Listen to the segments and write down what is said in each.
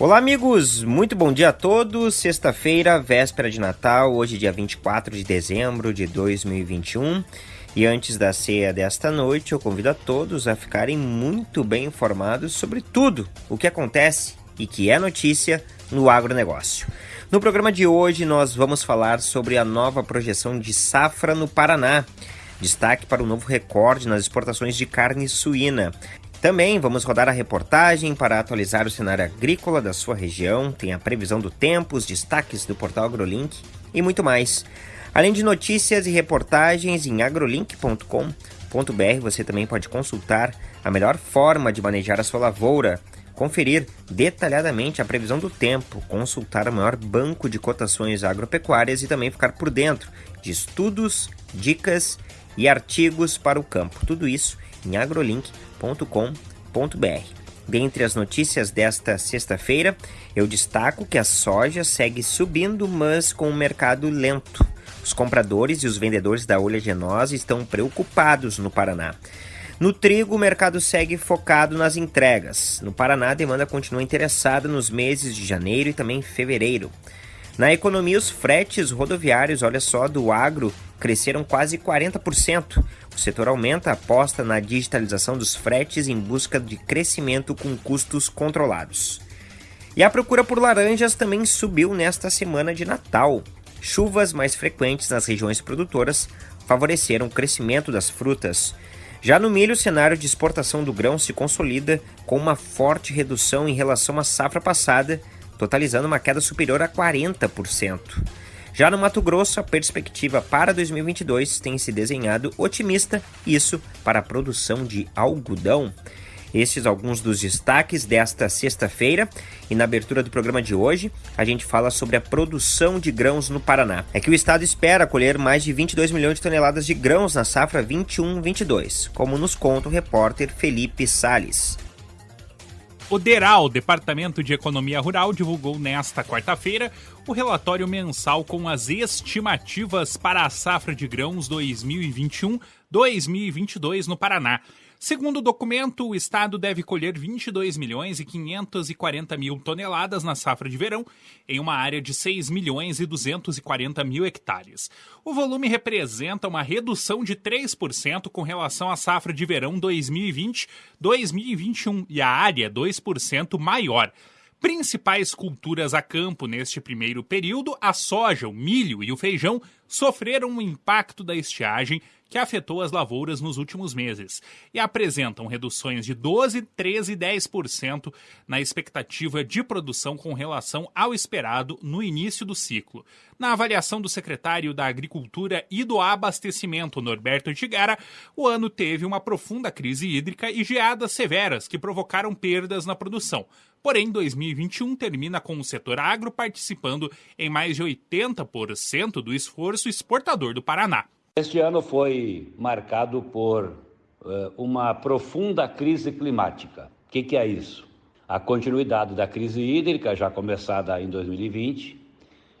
Olá, amigos! Muito bom dia a todos. Sexta-feira, véspera de Natal, hoje, dia 24 de dezembro de 2021. E antes da ceia desta noite, eu convido a todos a ficarem muito bem informados sobre tudo o que acontece e que é notícia no agronegócio. No programa de hoje, nós vamos falar sobre a nova projeção de safra no Paraná. Destaque para o novo recorde nas exportações de carne suína. Também vamos rodar a reportagem para atualizar o cenário agrícola da sua região, tem a previsão do tempo, os destaques do portal AgroLink e muito mais. Além de notícias e reportagens em agrolink.com.br, você também pode consultar a melhor forma de manejar a sua lavoura, conferir detalhadamente a previsão do tempo, consultar o maior banco de cotações agropecuárias e também ficar por dentro de estudos, dicas e artigos para o campo. Tudo isso em agrolink.com soja.com.br. Dentre as notícias desta sexta-feira, eu destaco que a soja segue subindo, mas com o mercado lento. Os compradores e os vendedores da oleaginosa estão preocupados no Paraná. No trigo, o mercado segue focado nas entregas. No Paraná, a demanda continua interessada nos meses de janeiro e também fevereiro. Na economia, os fretes rodoviários, olha só, do agro cresceram quase 40%. O setor aumenta a aposta na digitalização dos fretes em busca de crescimento com custos controlados. E a procura por laranjas também subiu nesta semana de Natal. Chuvas mais frequentes nas regiões produtoras favoreceram o crescimento das frutas. Já no milho, o cenário de exportação do grão se consolida com uma forte redução em relação à safra passada, totalizando uma queda superior a 40%. Já no Mato Grosso, a perspectiva para 2022 tem se desenhado otimista, isso para a produção de algodão. Estes alguns dos destaques desta sexta-feira e na abertura do programa de hoje, a gente fala sobre a produção de grãos no Paraná. É que o estado espera colher mais de 22 milhões de toneladas de grãos na safra 21-22, como nos conta o repórter Felipe Sales. O DERAL, Departamento de Economia Rural, divulgou nesta quarta-feira o relatório mensal com as estimativas para a safra de grãos 2021-2022 no Paraná. Segundo o documento, o estado deve colher 22 milhões e 540 mil toneladas na safra de verão, em uma área de 6 milhões e 240 mil hectares. O volume representa uma redução de 3% com relação à safra de verão 2020-2021 e a área 2% maior principais culturas a campo neste primeiro período, a soja, o milho e o feijão sofreram o impacto da estiagem que afetou as lavouras nos últimos meses e apresentam reduções de 12, 13 e 10% na expectativa de produção com relação ao esperado no início do ciclo. Na avaliação do secretário da Agricultura e do Abastecimento, Norberto Tigara, o ano teve uma profunda crise hídrica e geadas severas que provocaram perdas na produção. Porém, 2021 termina com o setor agro participando em mais de 80% do esforço exportador do Paraná. Este ano foi marcado por uh, uma profunda crise climática. O que, que é isso? A continuidade da crise hídrica, já começada em 2020,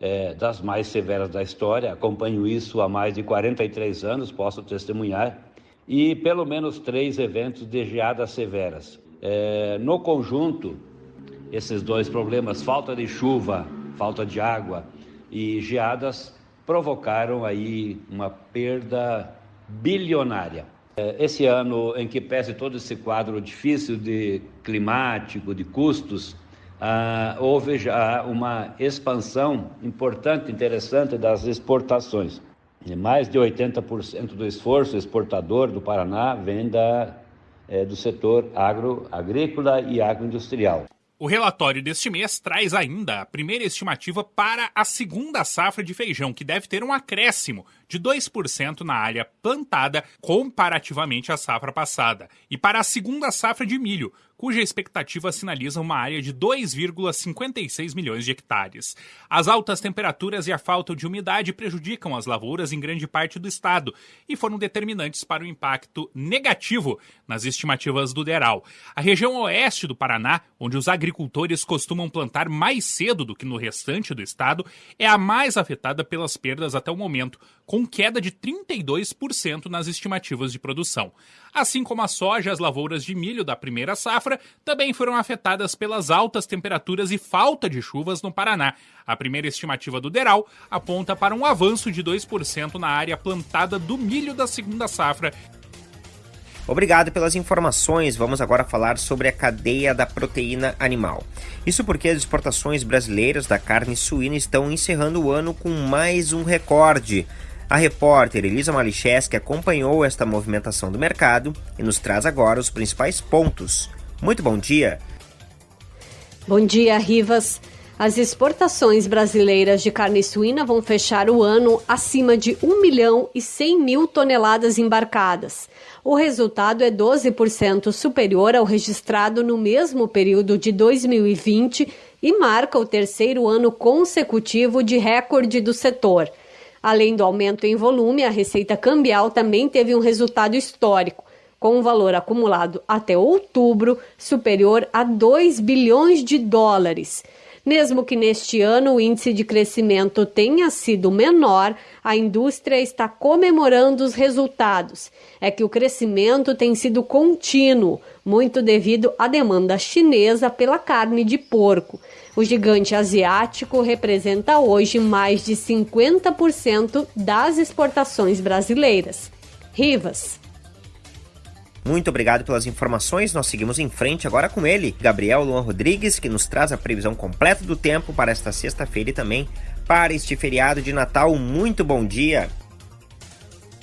é, das mais severas da história, acompanho isso há mais de 43 anos, posso testemunhar, e pelo menos três eventos de geadas severas. É, no conjunto, esses dois problemas, falta de chuva, falta de água e geadas, provocaram aí uma perda bilionária. É, esse ano em que pese todo esse quadro difícil de climático, de custos, ah, houve já uma expansão importante, interessante das exportações. E mais de 80% do esforço exportador do Paraná vem da, é, do setor agro, agrícola e agroindustrial. O relatório deste mês traz ainda a primeira estimativa para a segunda safra de feijão, que deve ter um acréscimo de 2% na área plantada comparativamente à safra passada, e para a segunda safra de milho, cuja expectativa sinaliza uma área de 2,56 milhões de hectares. As altas temperaturas e a falta de umidade prejudicam as lavouras em grande parte do estado e foram determinantes para o impacto negativo nas estimativas do DERAL. A região oeste do Paraná, onde os agricultores costumam plantar mais cedo do que no restante do estado, é a mais afetada pelas perdas até o momento, com queda de 32% nas estimativas de produção. Assim como a soja as lavouras de milho da primeira safra também foram afetadas pelas altas temperaturas e falta de chuvas no Paraná. A primeira estimativa do DERAL aponta para um avanço de 2% na área plantada do milho da segunda safra Obrigado pelas informações. Vamos agora falar sobre a cadeia da proteína animal. Isso porque as exportações brasileiras da carne suína estão encerrando o ano com mais um recorde. A repórter Elisa Malicheski acompanhou esta movimentação do mercado e nos traz agora os principais pontos. Muito bom dia. Bom dia, Rivas. As exportações brasileiras de carne suína vão fechar o ano acima de 1 milhão e 100 mil toneladas embarcadas. O resultado é 12% superior ao registrado no mesmo período de 2020 e marca o terceiro ano consecutivo de recorde do setor. Além do aumento em volume, a receita cambial também teve um resultado histórico com um valor acumulado até outubro superior a 2 bilhões de dólares. Mesmo que neste ano o índice de crescimento tenha sido menor, a indústria está comemorando os resultados. É que o crescimento tem sido contínuo, muito devido à demanda chinesa pela carne de porco. O gigante asiático representa hoje mais de 50% das exportações brasileiras. Rivas. Muito obrigado pelas informações. Nós seguimos em frente agora com ele, Gabriel Luan Rodrigues, que nos traz a previsão completa do tempo para esta sexta-feira e também para este feriado de Natal. Muito bom dia.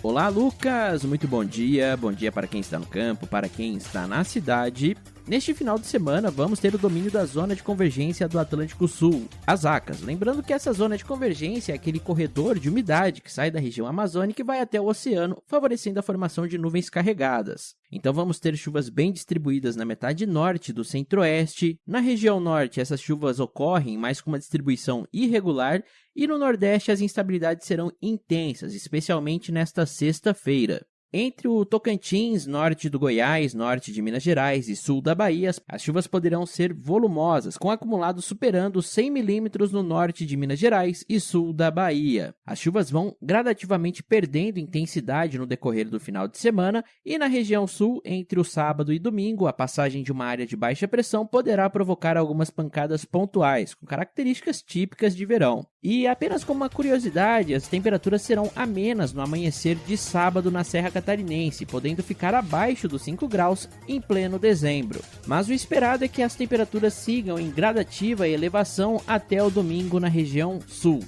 Olá, Lucas. Muito bom dia. Bom dia para quem está no campo, para quem está na cidade Neste final de semana, vamos ter o domínio da zona de convergência do Atlântico Sul, as ACAS. Lembrando que essa zona de convergência é aquele corredor de umidade que sai da região amazônica e vai até o oceano, favorecendo a formação de nuvens carregadas. Então vamos ter chuvas bem distribuídas na metade norte do centro-oeste. Na região norte, essas chuvas ocorrem, mas com uma distribuição irregular, e no nordeste as instabilidades serão intensas, especialmente nesta sexta-feira. Entre o Tocantins, norte do Goiás, norte de Minas Gerais e sul da Bahia, as chuvas poderão ser volumosas, com acumulados superando 100 milímetros no norte de Minas Gerais e sul da Bahia. As chuvas vão gradativamente perdendo intensidade no decorrer do final de semana e na região sul, entre o sábado e domingo, a passagem de uma área de baixa pressão poderá provocar algumas pancadas pontuais, com características típicas de verão. E apenas como uma curiosidade, as temperaturas serão amenas no amanhecer de sábado na Serra Catarinense, podendo ficar abaixo dos 5 graus em pleno dezembro. Mas o esperado é que as temperaturas sigam em gradativa elevação até o domingo na região sul.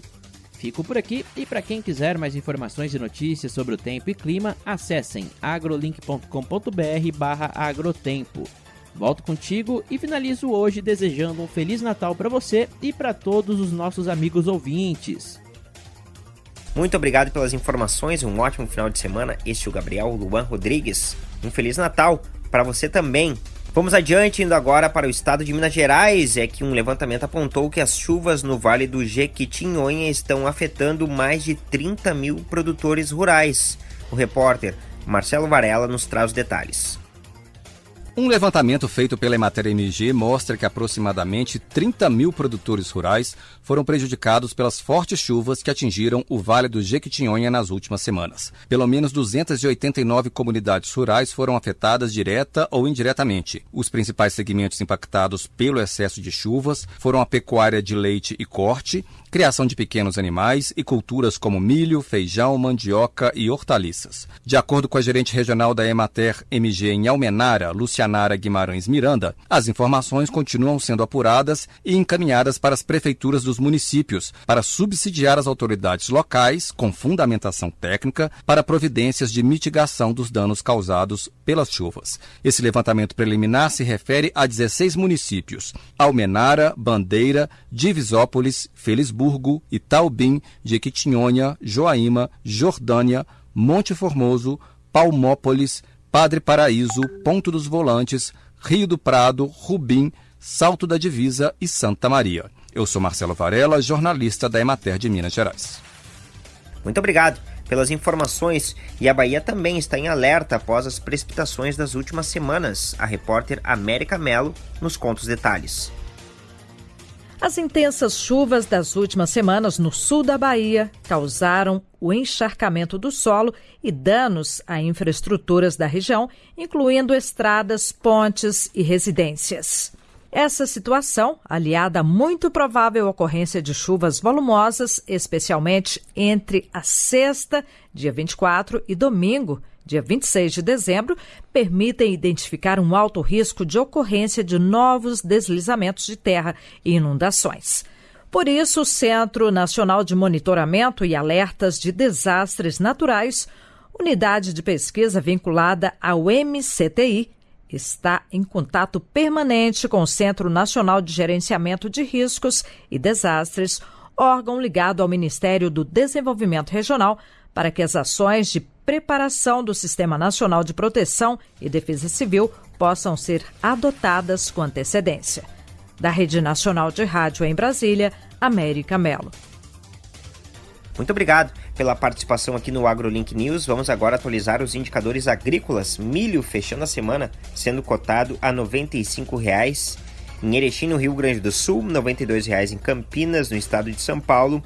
Fico por aqui e para quem quiser mais informações e notícias sobre o tempo e clima, acessem agrolink.com.br/agrotempo. Volto contigo e finalizo hoje desejando um Feliz Natal para você e para todos os nossos amigos ouvintes. Muito obrigado pelas informações um ótimo final de semana. Este é o Gabriel Luan Rodrigues. Um Feliz Natal para você também. Vamos adiante, indo agora para o estado de Minas Gerais. É que um levantamento apontou que as chuvas no Vale do Jequitinhonha estão afetando mais de 30 mil produtores rurais. O repórter Marcelo Varela nos traz os detalhes. Um levantamento feito pela Emater MG mostra que aproximadamente 30 mil produtores rurais foram prejudicados pelas fortes chuvas que atingiram o Vale do Jequitinhonha nas últimas semanas. Pelo menos 289 comunidades rurais foram afetadas direta ou indiretamente. Os principais segmentos impactados pelo excesso de chuvas foram a pecuária de leite e corte, criação de pequenos animais e culturas como milho, feijão, mandioca e hortaliças. De acordo com a gerente regional da Emater MG em Almenara, Lucianara Guimarães Miranda, as informações continuam sendo apuradas e encaminhadas para as prefeituras dos municípios para subsidiar as autoridades locais, com fundamentação técnica, para providências de mitigação dos danos causados pelas chuvas. Esse levantamento preliminar se refere a 16 municípios: Almenara, Bandeira, Divisópolis, Felisburgo, Friburgo, Itaubim, Jequitinhonha, Joaíma, Jordânia, Monte Formoso, Palmópolis, Padre Paraíso, Ponto dos Volantes, Rio do Prado, Rubim, Salto da Divisa e Santa Maria. Eu sou Marcelo Varela, jornalista da Emater de Minas Gerais. Muito obrigado pelas informações. E a Bahia também está em alerta após as precipitações das últimas semanas. A repórter América Melo nos conta os detalhes. As intensas chuvas das últimas semanas no sul da Bahia causaram o encharcamento do solo e danos a infraestruturas da região, incluindo estradas, pontes e residências. Essa situação, aliada à muito provável ocorrência de chuvas volumosas, especialmente entre a sexta, dia 24, e domingo, dia 26 de dezembro, permitem identificar um alto risco de ocorrência de novos deslizamentos de terra e inundações. Por isso, o Centro Nacional de Monitoramento e Alertas de Desastres Naturais, unidade de pesquisa vinculada ao MCTI, está em contato permanente com o Centro Nacional de Gerenciamento de Riscos e Desastres, órgão ligado ao Ministério do Desenvolvimento Regional, para que as ações de preparação do Sistema Nacional de Proteção e Defesa Civil possam ser adotadas com antecedência. Da Rede Nacional de Rádio em Brasília, América Melo. Muito obrigado pela participação aqui no AgroLink News. Vamos agora atualizar os indicadores agrícolas. Milho fechando a semana sendo cotado a R$ 95,00 em Erechim, no Rio Grande do Sul, R$ 92,00 em Campinas, no estado de São Paulo,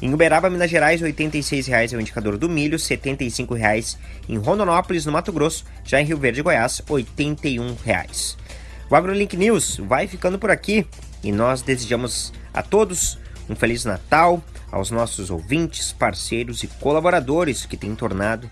em Uberaba, Minas Gerais, R$ 86,00 é o indicador do milho, R$ 75,00 em Rondonópolis, no Mato Grosso, já em Rio Verde, Goiás, R$ 81,00. O AgroLink News vai ficando por aqui e nós desejamos a todos um Feliz Natal, aos nossos ouvintes, parceiros e colaboradores que têm tornado